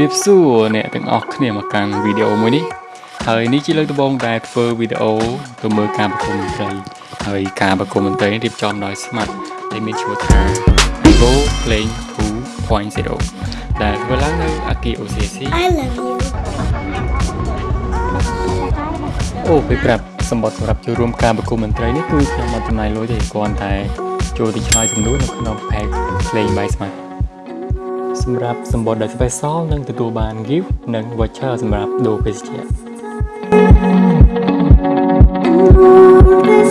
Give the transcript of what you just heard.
ជំរាបសួរអ្នកទាំងអស់គ្នាមកកាន់វីដេអូមួយនេះហើយនេះជាលើកដំបូងដែលធ្វើវីដេអូទៅមើលការប្រគំតន្ត្រីហើយការប្រគំតន្ត្រីរៀបចំដោយ Smart ដែលមានឈ្មោះថា Vivo Playing 2.0ដែលធ្វើឡើងនៅ Aki OCC I love you. អូពេលប្រាប់សម្បត្តិសម្រាប់ចូលរួមការប្រគំតន្ត្រីនេះគឺខ្ញុំមិនចំណាយលុយទេគ្រាន់តែចូលទៅឆ្លើយសំណួរនៅក្នុង Pack Playing by Smart សម្រាប់សម្បត្តិដែល special នឹងទទួលបាន gift និង voucher សម្រាប់ដូរភេសជ្ជៈ This